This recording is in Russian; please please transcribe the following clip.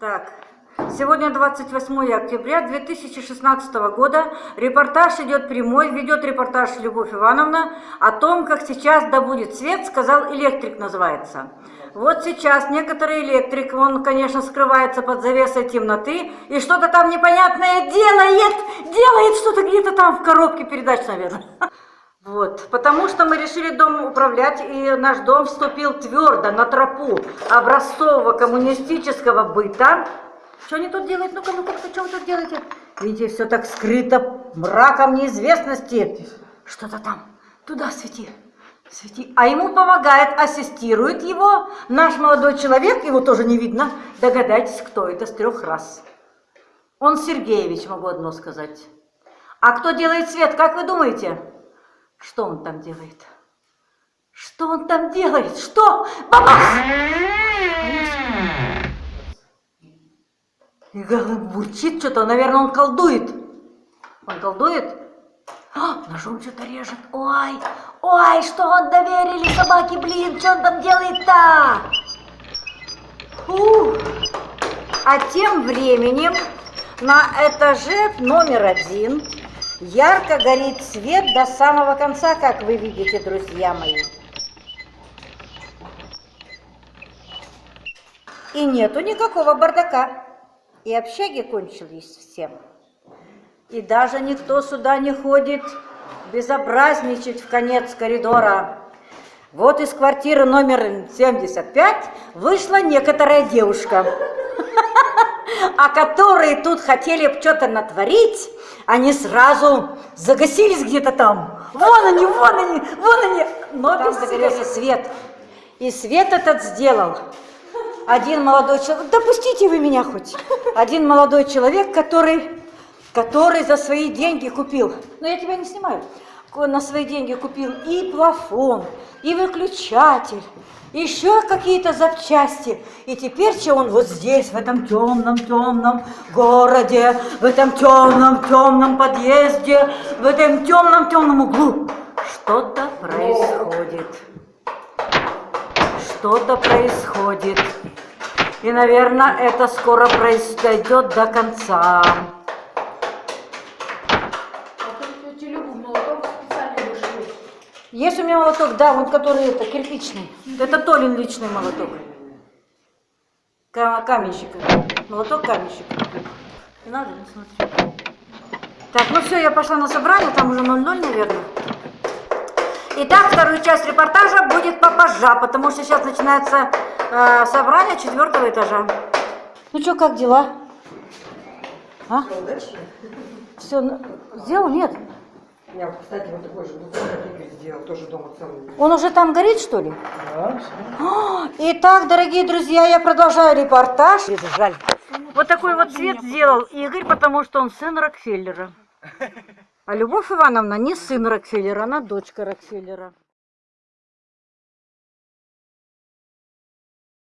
Так, сегодня 28 октября 2016 года. Репортаж идет прямой, ведет репортаж Любовь Ивановна о том, как сейчас добудет свет, сказал электрик называется. Вот сейчас некоторый электрик, он, конечно, скрывается под завесой темноты и что-то там непонятное делает, делает что-то где-то там в коробке передач, наверное. Вот, потому что мы решили дом управлять, и наш дом вступил твердо на тропу образцового коммунистического быта. Что они тут делают? Ну-ка, ну-ка, что вы тут делаете? Видите, все так скрыто мраком неизвестности. Что-то там. Туда свети. Свети. А ему помогает, ассистирует его наш молодой человек, его тоже не видно. Догадайтесь, кто это с трех раз. Он Сергеевич, могу одно сказать. А кто делает свет, как вы думаете? Что он там делает? Что он там делает? Что? Бабах! И бурчит что-то, наверное, он колдует. Он колдует? А, ножом что-то режет. Ой, ой, что он доверили собаке, блин, что он там делает-то? А тем временем на этаже номер один Ярко горит свет до самого конца, как вы видите, друзья мои. И нету никакого бардака. И общаги кончились всем. И даже никто сюда не ходит безобразничать в конец коридора. Вот из квартиры номер 75 вышла некоторая девушка, а которые тут хотели что-то натворить, они сразу загасились где-то там. Вон они, вон они, вон они. Но там загорелся свет. И свет этот сделал один молодой человек. Допустите вы меня хоть. Один молодой человек, который, который за свои деньги купил. Но я тебя не снимаю. На свои деньги купил и плафон, и выключатель, еще какие-то запчасти. И теперь что он вот здесь, в этом темном-темном городе, в этом темном-темном подъезде, в этом темном-темном углу. Что-то происходит. Что-то происходит. И, наверное, это скоро произойдет до конца. Есть у меня молоток, да, вот который это, кирпичный. Это Толин личный молоток. Каменщика. Молоток каменщика. Не надо, не смотри. Так, ну все, я пошла на собрание, там уже 0-0, наверное. Итак, вторую часть репортажа будет попозже, потому что сейчас начинается э, собрание четвертого этажа. Ну что, как дела? А? Все, ну, сделал? Нет. Я, кстати, вот такой же буфет сделал, тоже дома целый. Он уже там горит, что ли? Да, А, Итак, дорогие друзья, я продолжаю репортаж. Жаль. Вот такой вот цвет сделал Игорь, потому что он сын Рокфеллера. А Любовь Ивановна не сын Рокфеллера, она дочка Рокфеллера.